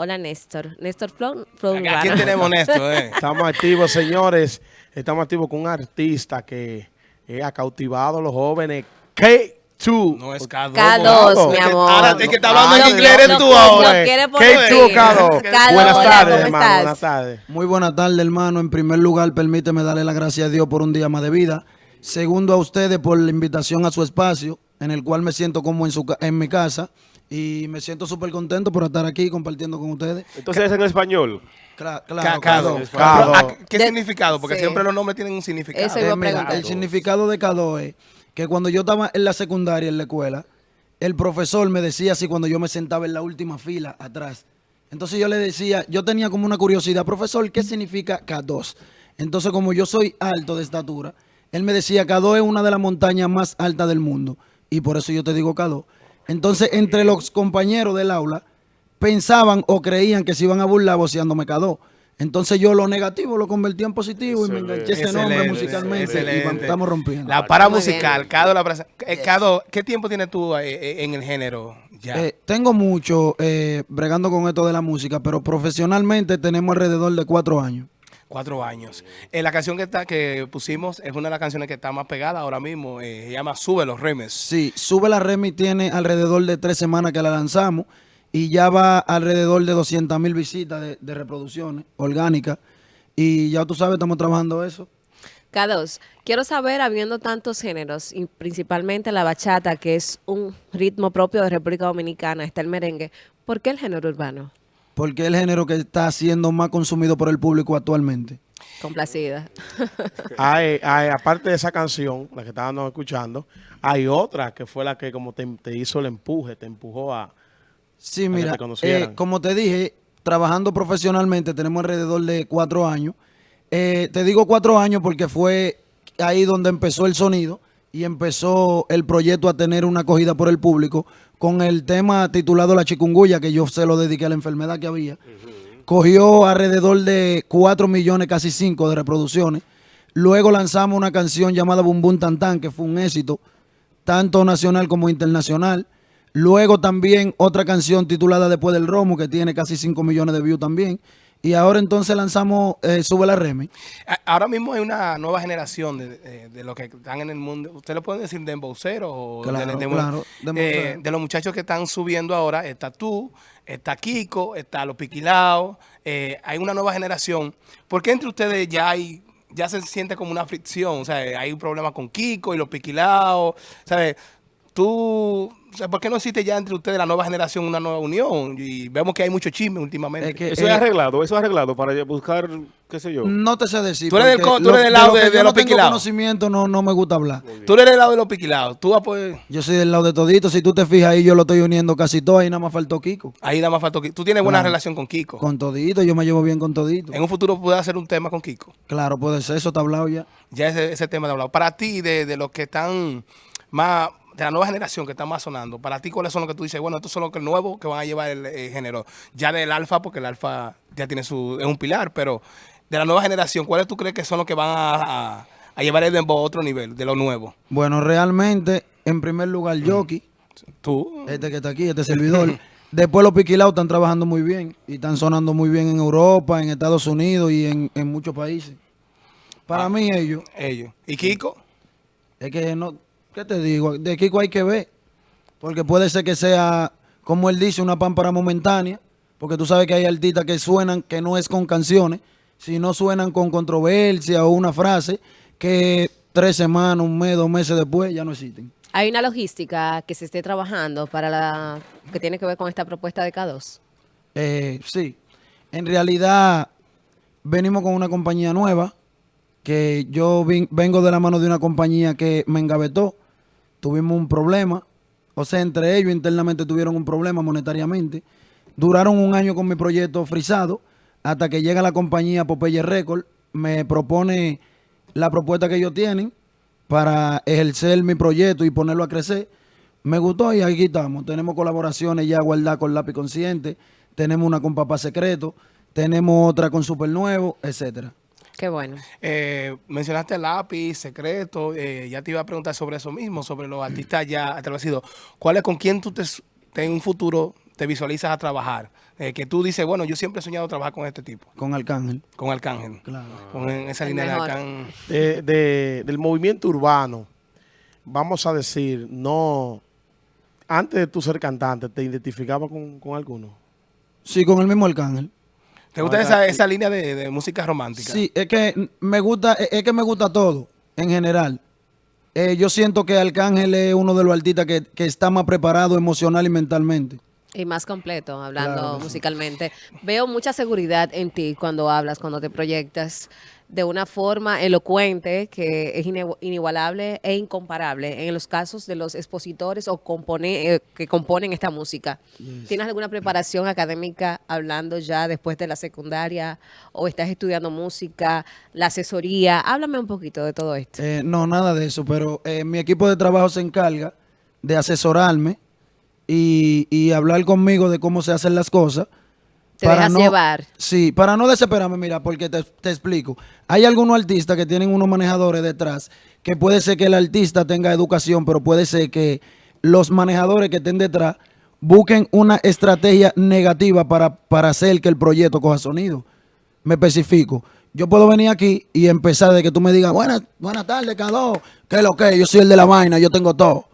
Hola Néstor. Néstor Flow, Aquí tenemos Néstor, eh. Estamos activos, señores. Estamos activos con un artista que eh, ha cautivado a los jóvenes. K2. No es K2. K2, mi amor. Ahora es que está hablando en inglés, eres tú ahora. lo quiere K2 poner. o K2. K2, Buenas tardes, ¿cómo hermano. estás? Buenas tardes. Muy buenas tardes, hermano. En primer lugar, permíteme darle las gracias a Dios por un día más de vida. Segundo, a ustedes por la invitación a su espacio, en el cual me siento como en, su, en mi casa. Y me siento súper contento por estar aquí compartiendo con ustedes. Entonces es en español. Cla- claro, K2. claro. K2. Pero, ah, ¿Qué De- significado? Porque sí. siempre los nombres tienen un significado. Eso iba a Eh, preguntar. el significado de K2 es que cuando yo estaba en la secundaria, en la escuela, el profesor me decía así cuando yo me sentaba en la última fila atrás. Entonces yo le decía, yo tenía como una curiosidad, profesor, ¿qué significa K2? Entonces como yo soy alto de estatura, él me decía, K2 es una de las montañas más altas del mundo. Y por eso yo te digo K2. Entonces entre los compañeros del aula pensaban o creían que se iban a burlar voceándome K2. Entonces yo lo negativo lo convertí en positivo y me enganché ese nombre Excelente, musicalmente y excelente. estamos rompiendo. La para Muy musical. Cado la presa- eh, Cado, ¿qué tiempo tienes tú eh, eh, en el género? Ya. Eh, tengo mucho eh, bregando con esto de la música, pero profesionalmente tenemos alrededor de cuatro años. Cuatro años. Eh, la canción que está que pusimos es una de las canciones que está más pegada ahora mismo. eh, se llama Sube los Remes. Sí, Sube la Remy tiene alrededor de tres semanas que la lanzamos y ya va alrededor de 200 mil visitas de, de reproducciones orgánicas. Y ya tú sabes, estamos trabajando eso. K2, quiero saber, habiendo tantos géneros, y principalmente la bachata, que es un ritmo propio de República Dominicana, está el merengue, ¿por qué el género urbano? Porque es el género que está siendo más consumido por el público actualmente. Complacida. Hay, hay, aparte de esa canción, la que estábamos escuchando, hay otra que fue la que como te, te hizo el empuje, te empujó a... Sí, mira, eh, como te dije, trabajando profesionalmente tenemos alrededor de cuatro años. Eh, te digo cuatro años porque fue ahí donde empezó el sonido y empezó el proyecto a tener una acogida por el público con el tema titulado La Chikungunya, que yo se lo dediqué a la enfermedad que había. Cogió alrededor de 4 millones, casi 5 de reproducciones. Luego lanzamos una canción llamada Bum Bum Tan Tan, que fue un éxito, tanto nacional como internacional. Luego también otra canción titulada Después del Romo, que tiene casi 5 millones de views también. Y ahora entonces lanzamos eh, Sube la Remy. A- Ahora mismo hay una nueva generación de, de- de los que están en el mundo. ¿Usted le puede decir dembowcero? o de- Claro, de, claro, eh, de los muchachos que están subiendo ahora, está tú, está Kiko, está Los Piquilaos. eh, hay una nueva generación. ¿Por qué entre ustedes ya hay ya se siente como una fricción? O sea, hay un problema con Kiko y Los Piquilaos. ¿Sabes? Tú... O sea, ¿Por qué no existe ya entre ustedes la nueva generación una nueva unión? Y vemos que hay mucho chisme últimamente. Es que, Eso es eh, arreglado, eso es arreglado para buscar, qué sé yo. No te sé decir. Tú eres del tú eres lado de- yo de no los tengo piquilados. conocimiento, no, no me gusta hablar. Tú eres del lado de Los Piquilaos. Tú. Yo soy del lado de todito. Si tú te fijas ahí, yo lo estoy uniendo casi todo. Ahí nada más faltó Kiko. Ahí nada más faltó Kiko. Tú tienes buena Claro. relación con Kiko. Con todito, yo me llevo bien con todito. En un futuro puedes hacer un tema con Kiko. Claro, puede ser, eso está hablado ya. Ya ese, ese tema de hablado. Para ti, de, de los que están más, de la nueva generación que están más sonando, para ti, ¿cuáles son los que tú dices? Bueno, estos son los que nuevos que van a llevar el, eh, género. Ya del alfa, porque el alfa ya tiene su, es un pilar, pero de la nueva generación, ¿cuáles tú crees que son los que van a, a- a llevar el dembow a otro nivel, de lo nuevo? Bueno, realmente, en primer lugar, Yoki, Tú. este que está aquí, este servidor. Después los piquilados están trabajando muy bien y están sonando muy bien en Europa, en Estados Unidos y en, en muchos países. Para Ah. mí ellos, Ellos. ¿Y Kiko? es que no, ¿qué te digo? De Kiko hay que ver, porque puede ser que sea, como él dice, una pámpara momentánea, porque tú sabes que hay artistas que suenan, que no es con canciones, sino suenan con controversia o una frase que tres semanas, un mes, dos meses después ya no existen. Hay una logística que se esté trabajando para la que tiene que ver con esta propuesta de K2. Eh, sí, en realidad venimos con una compañía nueva, que yo vengo de la mano de una compañía que me engavetó, tuvimos un problema, o sea, entre ellos internamente tuvieron un problema monetariamente, duraron un año con mi proyecto frisado, hasta que llega la compañía Popeye Record, me propone la propuesta que ellos tienen para ejercer mi proyecto y ponerlo a crecer. Me gustó y aquí estamos. Tenemos colaboraciones ya guardadas con Lápiz Consciente, tenemos una con Papá Secreto, tenemos otra con Super Nuevo, etcétera. Qué bueno. Eh, mencionaste lápiz, secreto, eh, ya te iba a preguntar sobre eso mismo, sobre los artistas ya establecidos. ¿Cuál es con quién tú te, te en un futuro te visualizas a trabajar? Eh, que tú dices, bueno, yo siempre he soñado trabajar con este tipo, Con Arcángel. con Arcángel. Claro. Con esa El línea de. Arcángel. de- de- del movimiento urbano, vamos a decir, no, antes de tú ser cantante, ¿te identificaba con, con alguno? Sí, con el mismo Arcángel. ¿Te gusta esa, esa línea de, de música romántica? Sí, es que me gusta, es que me gusta todo, en general. Eh, yo siento que Arcángel es uno de los artistas que, que está más preparado emocional y mentalmente. Y más completo, hablando Claro que sí. musicalmente. Veo mucha seguridad en ti cuando hablas, cuando te proyectas de una forma elocuente que es inigualable e incomparable en los casos de los expositores o compone- eh, que componen esta música. ¿Tienes alguna preparación académica hablando ya después de la secundaria o estás estudiando música, la asesoría? Háblame un poquito de todo esto. Eh, no, nada de eso, pero eh, mi equipo de trabajo se encarga de asesorarme y, y hablar conmigo de cómo se hacen las cosas. Te dejas llevar. Sí, para no desesperarme, mira, porque te, te explico. Hay algunos artistas que tienen unos manejadores detrás, que puede ser que el artista tenga educación, pero puede ser que los manejadores que estén detrás busquen una estrategia negativa para, para hacer que el proyecto coja sonido. Me especifico. Yo puedo venir aquí y empezar de que tú me digas, buenas, buenas tardes, Cado. ¿Qué es lo que? Yo soy el de la vaina, yo tengo todo.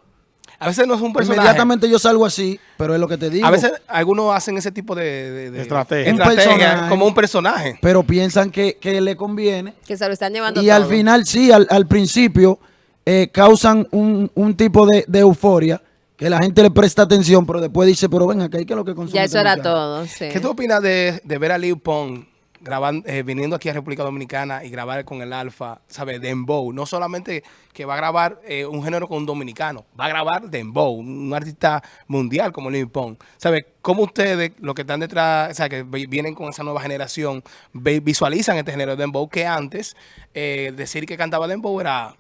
A veces no es un personaje. Inmediatamente yo salgo así, pero es lo que te digo. A veces algunos hacen ese tipo de, de- de- Estrategia. Un estrategia personaje. como un personaje. Pero piensan que, que le conviene. Que se lo están llevando Y al final, sí, al, al principio eh, causan un, un tipo de, de euforia que la gente le presta atención, pero después dice, pero ven acá, ¿qué es lo que consume Ya este eso era muchacho?" todo, sí. ¿Qué tú opinas de, de ver a Lil Pong grabando, eh, viniendo aquí a República Dominicana y grabar con el Alfa, ¿sabes? Dembow. No solamente que va a grabar eh, un género con un dominicano, va a grabar Dembow, un artista mundial como Lil Pong. ¿Sabes? ¿Cómo ustedes, los que están detrás, o sea, que vi- vienen con esa nueva generación, ve- visualizan este género de Dembow que antes eh, decir que cantaba Dembow era...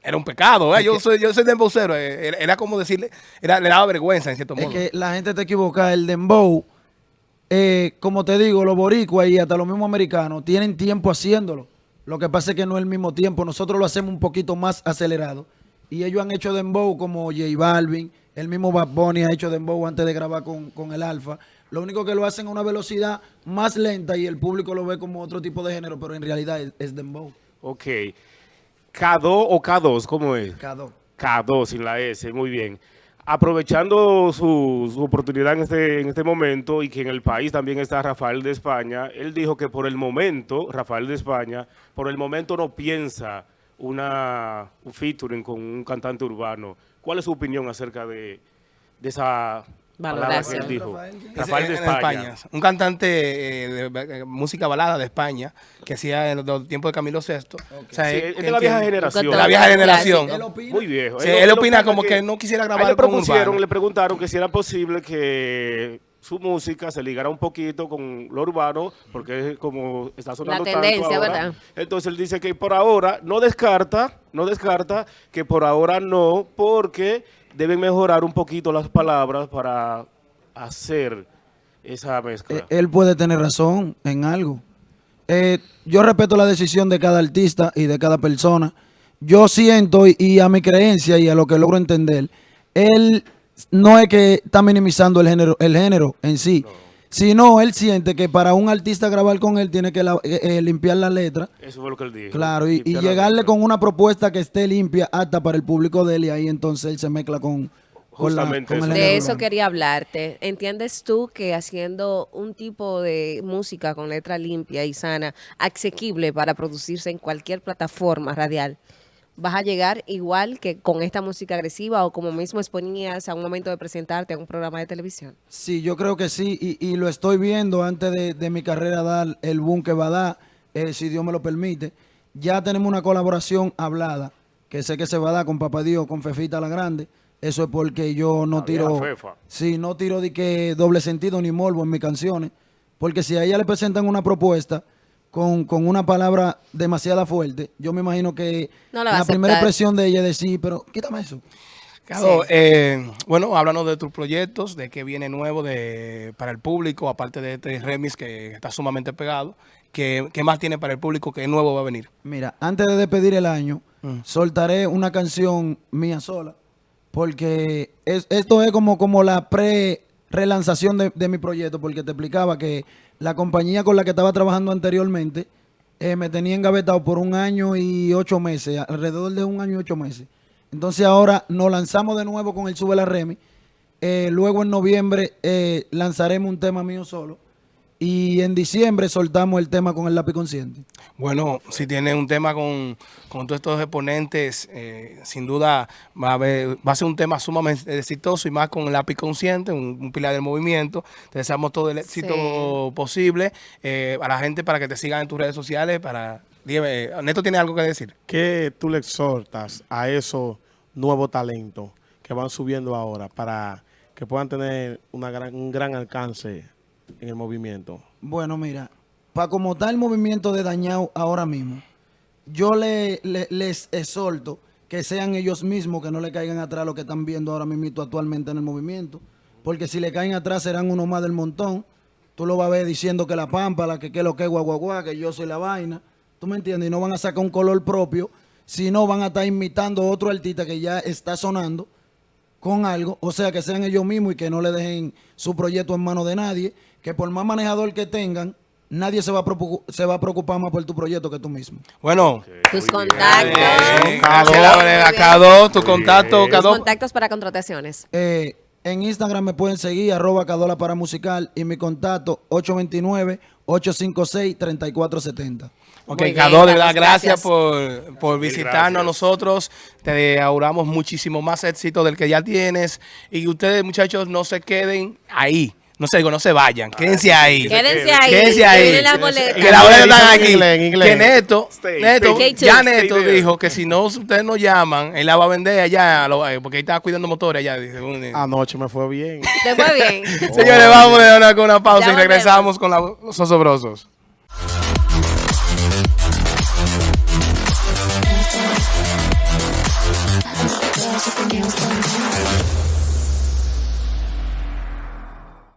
Era un pecado, ¿eh? yo soy yo soy dembowcero, eh, era, era como decirle, era, le daba vergüenza en cierto Es modo. que la gente te equivoca. El dembow, eh, como te digo, los boricuas y hasta los mismos americanos tienen tiempo haciéndolo. Lo que pasa es que no es el mismo tiempo. Nosotros lo hacemos un poquito más acelerado. Y ellos han hecho dembow como J Balvin. El mismo Bad Bunny ha hecho dembow antes de grabar con, con el Alfa. Lo único que lo hacen a una velocidad más lenta y el público lo ve como otro tipo de género, pero en realidad es, es dembow. Ok. K2 o K2, ¿cómo es? Cada- K2 sin la S, muy bien. Aprovechando su, oportunidad en este, en este momento y que en el país también está Rafael de España, él dijo que por el momento, Rafael de España, por el momento no piensa una, un featuring con un cantante urbano. ¿Cuál es su opinión acerca de esa que él dijo? Rafael, España. Un cantante eh, de, eh, música balada de España que hacía en los tiempos de Camilo VI. O sea, Sí, él- es de la vieja generación. De la vieja generación. Él opina. Muy viejo. Sí, él opina como que- que no quisiera grabar le con propusieron, le preguntaron que si era posible que su música se ligara un poquito con lo urbano, porque es como está sonando tanto tendencia, ahora. ¿verdad? Entonces él dice que por ahora no descarta, no descarta que por ahora no, porque deben mejorar un poquito las palabras para hacer esa mezcla. Eh, él puede tener razón en algo. Eh, yo respeto la decisión de cada artista y de cada persona. Yo siento y, y a mi creencia y a lo que logro entender, él no es que está minimizando el género, el género en sí, sino él siente que para un artista grabar con él tiene que la- eh, eh, limpiar la letra, Eso fue lo que él dijo. claro, y, la llegarle con una propuesta que esté limpia, apta para el público de él, y ahí entonces él se mezcla con, con, la, Justamente con el eso. De eso quería hablarte. ¿Entiendes tú que haciendo un tipo de música con letra limpia y sana, asequible para producirse en cualquier plataforma radial, vas a llegar igual que con esta música agresiva o como mismo exponías a un momento de presentarte a un programa de televisión? Sí, yo creo que sí, y, y lo estoy viendo antes de, de mi carrera dar el boom que va a dar, eh, si Dios me lo permite. Ya tenemos una colaboración hablada, que sé que se va a dar con Papá Dios, con Fefita la Grande. Eso es porque yo no La tiro, Fefa. sí, no tiro de que doble sentido ni morbo en mis canciones, porque si a ella le presentan una propuesta con, con una palabra demasiado fuerte, yo me imagino que No la primera expresión de ella es decir, pero quítame eso. Claro, Sí. eh, bueno, háblanos de tus proyectos, de qué viene nuevo de, para el público, aparte de este remix que está sumamente pegado. ¿qué, qué más tiene para el público? ¿Qué nuevo va a venir? Mira, antes de despedir el año, Mm. soltaré una canción mía sola, porque es- esto es como, como la pre-relanzación de, de mi proyecto, porque te explicaba que la compañía con la que estaba trabajando anteriormente eh, me tenía engavetado por un año y ocho meses, alrededor de un año y ocho meses. Entonces ahora nos lanzamos de nuevo con el Sube la Remi. Eh, luego en noviembre eh, lanzaremos un tema mío solo. Y en diciembre soltamos el tema con el lápiz consciente. Bueno, si tiene un tema con, con todos estos exponentes, eh, sin duda va a, haber- va a ser un tema sumamente exitoso y más con el lápiz consciente, un, un pilar del movimiento. Te deseamos todo el éxito Sí. posible eh, a la gente para que te sigan en tus redes sociales. Para, dime, Neto tiene algo que decir. ¿Qué tú le exhortas a esos nuevos talentos que van subiendo ahora para que puedan tener una gran, un gran alcance en el movimiento? Bueno, mira, para como está el movimiento de dañado ahora mismo, yo le, le- les exhorto que sean ellos mismos que no le caigan atrás lo que están viendo ahora mismo actualmente en el movimiento. Porque si le caen atrás serán uno más del montón. Tú lo vas a ver diciendo que la pámpara, que qué lo que guaguaguá, que yo soy la vaina. ¿Tú me entiendes? Y no van a sacar un color propio, sino van a estar imitando otro artista que ya está sonando con algo, o sea, que sean ellos mismos y que no le dejen su proyecto en manos de nadie, que por más manejador que tengan, nadie se va a, preocupar, se va a preocupar más por tu proyecto que tú mismo. Bueno. Tus contactos. Cado, tu contacto, Tus contactos para contrataciones. Eh, en Instagram me pueden seguir, arroba Cadola para musical y mi contacto 829 856 3470. Ok, Cado, gracias, por, por, visitarnos a nosotros. Te auguramos muchísimo más éxito del que ya tienes. Y ustedes, muchachos, no se queden ahí. No se, no se vayan, quédense ahí. Quédense ahí. Quédense ahí. Que la boleta están aquí. Inglés, inglés. Que Neto, Neto ya Neto dijo que si no ustedes no llaman, él la va a vender allá, porque ahí estaba cuidando motores allá. Anoche me fue bien. Te fue bien. Señores, vamos a dar una pausa y regresamos con los osobrosos. Thank sorry.